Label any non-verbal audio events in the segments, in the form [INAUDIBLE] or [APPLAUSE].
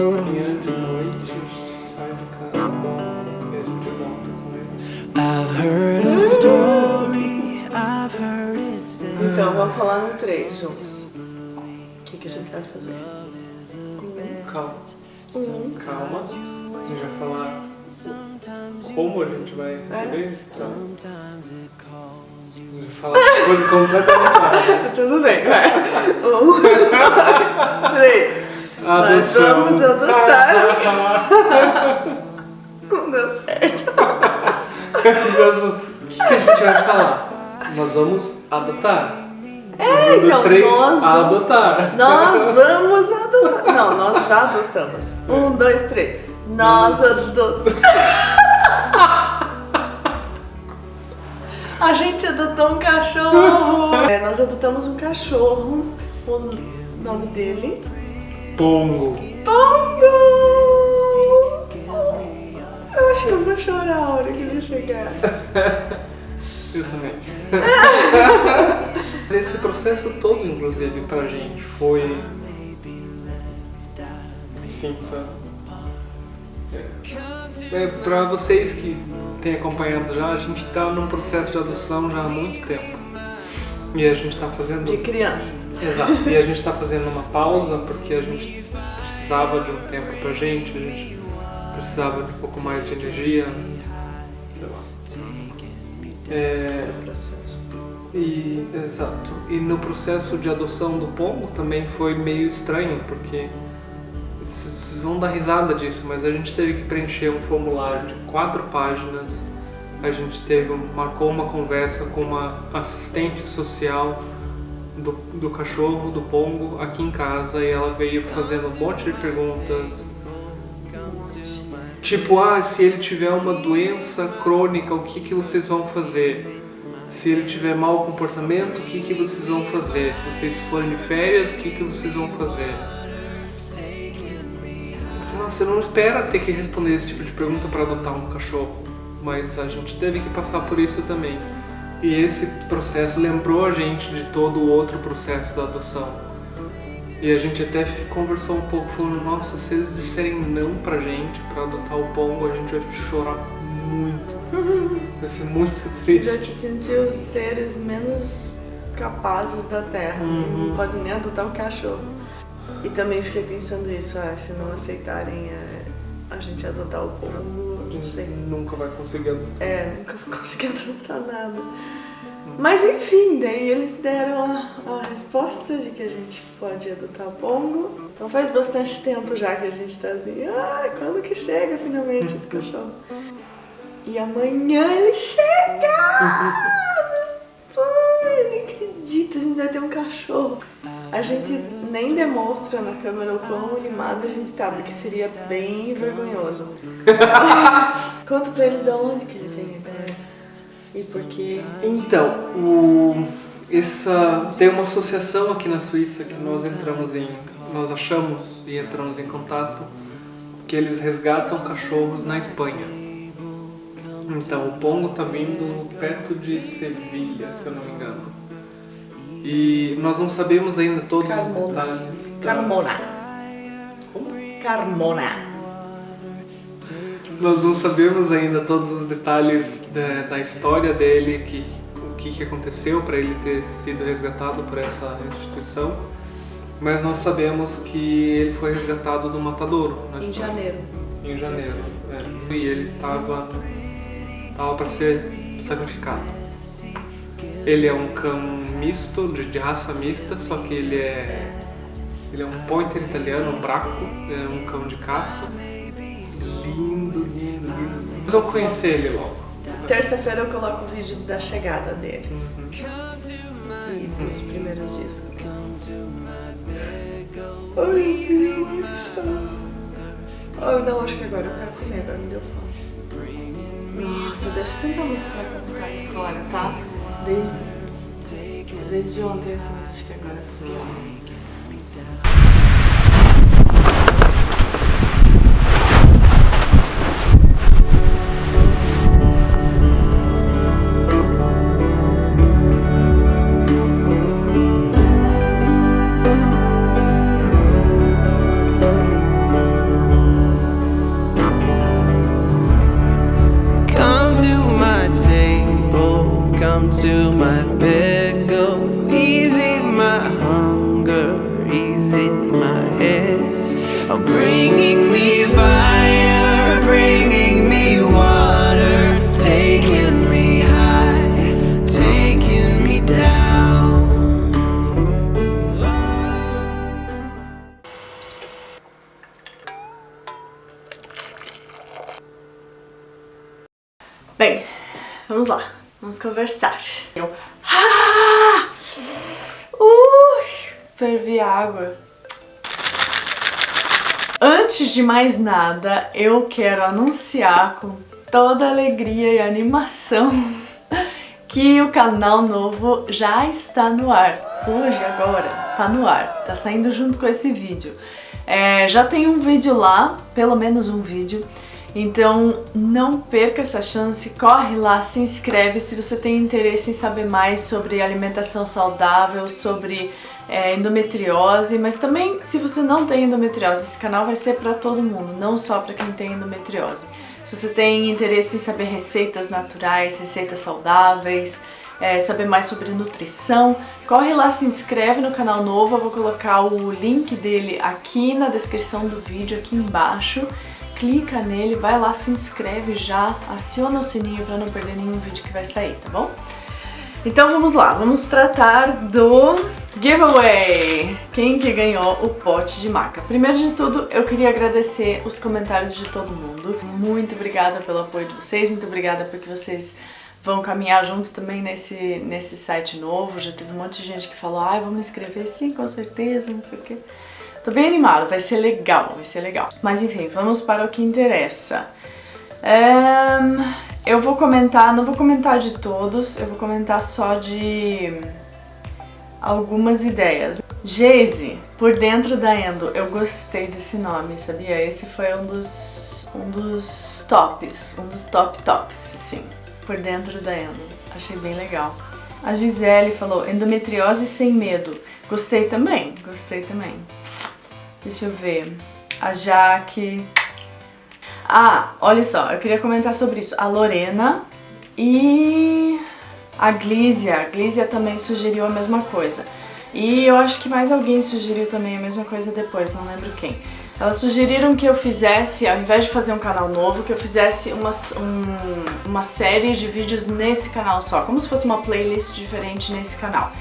Então, vamos falar no 3. O que, a gente vai fazer? Calma. Calma. A gente vai falar como a gente vai é? receber. Tá. Vai falar coisas [LAUGHS] completamente erradas. Tudo bem, vai. Um, dois, [LAUGHS] três. Nós Adoção. vamos adotar. [LAUGHS] Não deu certo. O que a gente vai falar? Nós vamos adotar. É, um, dois, então, três, nós vamos- adotar. Nós [LAUGHS] vamos adotar. Não, nós já adotamos. Um, dois, três. Nós adotamos. [LAUGHS] A gente adotou um cachorro. É, nós adotamos um cachorro. O nome dele? Pongo. Pongo! Eu acho que eu vou chorar a hora que ele chegar. [LAUGHS] Eu também. [LAUGHS] Esse processo todo, inclusive, pra gente foi. Sim, sabe? É, pra vocês que têm acompanhado já, a gente tá num processo de adoção já há muito tempo. E a gente tá fazendo. De criança. Exato. E a gente tá fazendo uma pausa porque a gente precisava de um tempo pra gente, a gente precisava de um pouco mais de energia. Sei lá. É, e, exato. E no processo de adoção do pombo também foi meio estranho, porque vocês vão dar risada disso, mas a gente teve que preencher um formulário de quatro páginas. A gente teve, marcou uma conversa com uma assistente social do, do cachorro, do pombo, aqui em casa, e ela veio fazendo um monte de perguntas. Tipo, ah, se ele tiver uma doença crônica, o que, que vocês vão fazer? Se ele tiver mau comportamento, o que, que vocês vão fazer? Se vocês forem de férias, o que, que vocês vão fazer? Você não espera ter que responder esse tipo de pergunta para adotar um cachorro, mas a gente teve que passar por isso também. E esse processo lembrou a gente de todo o outro processo da adoção. E a gente até conversou um pouco, falando, nossa, se eles disserem não pra gente, pra adotar o pombo, a gente vai chorar muito. [LAUGHS] Vai ser muito Já triste. se sentiu os seres menos capazes da Terra. Uhum. Não pode nem adotar um cachorro. E também fiquei pensando isso, ah, se não aceitarem é, a gente adotar o pombo, A não gente sei. nunca vai conseguir adotar. É, nunca vou conseguir adotar nada. Mas enfim, daí eles deram a, a resposta de que a gente pode adotar o pombo. Então faz bastante tempo já que a gente tá assim, ai, quando que chega finalmente esse cachorro? E amanhã ele chega! [LAUGHS] Vai ter um cachorro. A gente nem demonstra na câmera o quão animado a gente tá, porque seria bem vergonhoso. [LAUGHS] Conta pra eles de onde que ele vem agora. E por quê? Então, o, essa, tem uma associação aqui na Suíça que nós entramos em, nós achamos e entramos em contato que eles resgatam cachorros na Espanha. Então, o Pongo tá vindo perto de Sevilha, se eu não me engano. E nós não sabemos ainda todos Carmona. os detalhes. Carmona. Carmona. Nós não sabemos ainda todos os detalhes da, da história dele, que, o que, que aconteceu para ele ter sido resgatado por essa instituição, mas nós sabemos que ele foi resgatado do matadouro na Em janeiro. Em janeiro. é. E ele estava tava para ser sacrificado. Ele é um cão misto, de, de raça mista, só que ele é ele é um pointer italiano, um braco, é um cão de caça. Lindo, lindo, lindo. Vocês vão conhecer ele logo. Terça-feira eu coloco o vídeo da chegada dele. Uhum. E dos primeiros dias. Ai, que Ai, não, acho que agora eu quero comer, agora me deu fome. Nossa, deixa eu tentar mostrar como tá aí fora, tá? Desde, desde ontem, assim, acho que agora é pior. Bringing me bringing me water me me down. Bem, vamos lá, vamos conversar. Eu... Ah! Uh, fervi água. Antes de mais nada, eu quero anunciar com toda alegria e animação [LAUGHS] que o canal novo já está no ar. Hoje, agora, tá no ar, tá saindo junto com esse vídeo. É, já tem um vídeo lá, pelo menos um vídeo, então não perca essa chance, corre lá, se inscreve se você tem interesse em saber mais sobre alimentação saudável, sobre é, endometriose, mas também se você não tem endometriose, esse canal vai ser para todo mundo, não só para quem tem endometriose. Se você tem interesse em saber receitas naturais, receitas saudáveis, é, saber mais sobre nutrição, corre lá, se inscreve no canal novo, eu vou colocar o link dele aqui na descrição do vídeo, aqui embaixo clica nele, vai lá, se inscreve já, aciona o sininho para não perder nenhum vídeo que vai sair, tá bom? Então vamos lá, vamos tratar do giveaway! Quem que ganhou o pote de maca? Primeiro de tudo, eu queria agradecer os comentários de todo mundo. Muito obrigada pelo apoio de vocês, muito obrigada porque vocês vão caminhar junto também nesse, nesse site novo. Já teve um monte de gente que falou, ah, vou me inscrever sim, com certeza, não sei o quê. Tô bem animada, vai ser legal, vai ser legal. Mas enfim, vamos para o que interessa. Um, eu vou comentar, não vou comentar de todos, eu vou comentar só de algumas ideias. Geise, por dentro da Endo, eu gostei desse nome, sabia? Esse foi um dos, um dos tops, um dos top tops, assim, por dentro da Endo. Achei bem legal. A Gisele falou, endometriose sem medo. Gostei também, gostei também. Deixa eu ver. A Jaque. Ah, olha só, eu queria comentar sobre isso. A Lorena e a Glízia. A Glízia também sugeriu a mesma coisa. E eu acho que mais alguém sugeriu também a mesma coisa depois, não lembro quem. Elas sugeriram que eu fizesse, ao invés de fazer um canal novo, que eu fizesse uma, um, uma série de vídeos nesse canal só, como se fosse uma playlist diferente nesse canal.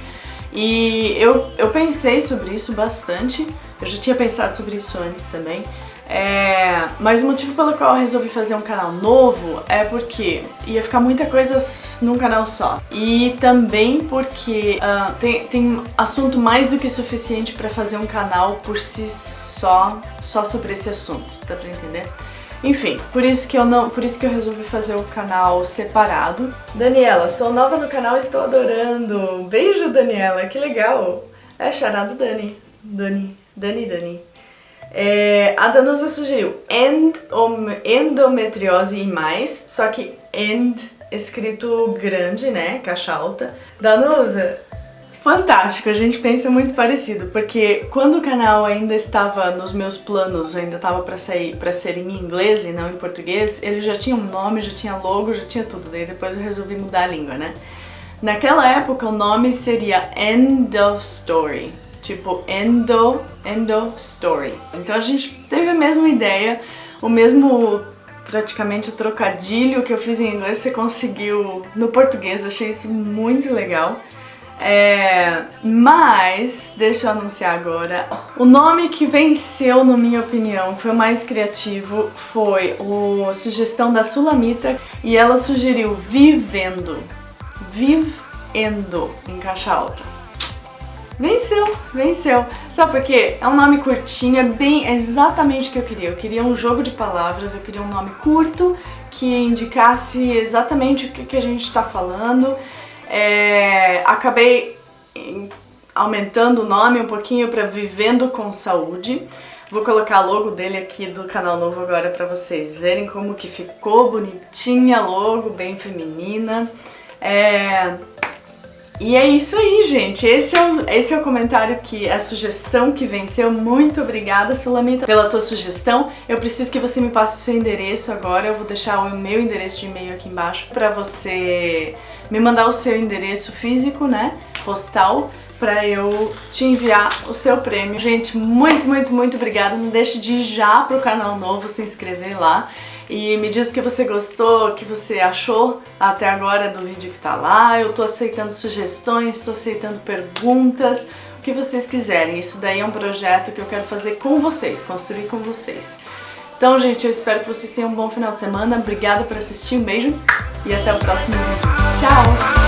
E eu, eu pensei sobre isso bastante, eu já tinha pensado sobre isso antes também, é, mas o motivo pelo qual eu resolvi fazer um canal novo é porque ia ficar muita coisa num canal só. E também porque uh, tem, tem assunto mais do que suficiente para fazer um canal por si só, só sobre esse assunto, dá pra entender? Enfim, por isso que eu não, por isso que eu resolvi fazer o canal separado. Daniela, sou nova no canal, estou adorando. Beijo, Daniela, que legal. É charado Dani. Dani, Dani, Dani. É, a Danusa sugeriu endometriose e mais, só que end escrito grande, né, caixa alta. Danusa, Fantástico, a gente pensa muito parecido, porque quando o canal ainda estava nos meus planos, ainda estava para sair para ser em inglês e não em português, ele já tinha um nome, já tinha logo, já tinha tudo, daí depois eu resolvi mudar a língua, né? Naquela época o nome seria End of Story, tipo Endo, Endo Story. Então a gente teve a mesma ideia, o mesmo praticamente o trocadilho que eu fiz em inglês você conseguiu no português, achei isso muito legal. É, mas, deixa eu anunciar agora, o nome que venceu, na minha opinião, foi o mais criativo, foi a sugestão da Sulamita e ela sugeriu Vivendo, Vivendo, em caixa alta. Venceu, venceu. Sabe por quê? É um nome curtinho, é bem exatamente o que eu queria. Eu queria um jogo de palavras, eu queria um nome curto que indicasse exatamente o que, que a gente está falando é, acabei aumentando o nome um pouquinho para Vivendo com Saúde. Vou colocar logo dele aqui do canal novo agora para vocês verem como que ficou bonitinha logo, bem feminina. É... E é isso aí, gente. Esse é, o, esse é o comentário que, a sugestão que venceu. Muito obrigada, Sulamita, pela tua sugestão. Eu preciso que você me passe o seu endereço agora. Eu vou deixar o meu endereço de e-mail aqui embaixo para você me mandar o seu endereço físico, né, postal, para eu te enviar o seu prêmio. Gente, muito, muito, muito obrigada. Não deixe de ir já pro canal novo, se inscrever lá. E me diz o que você gostou, o que você achou até agora do vídeo que tá lá. Eu tô aceitando sugestões, tô aceitando perguntas, o que vocês quiserem. Isso daí é um projeto que eu quero fazer com vocês, construir com vocês. Então, gente, eu espero que vocês tenham um bom final de semana. Obrigada por assistir, um beijo e até o próximo vídeo. Tchau!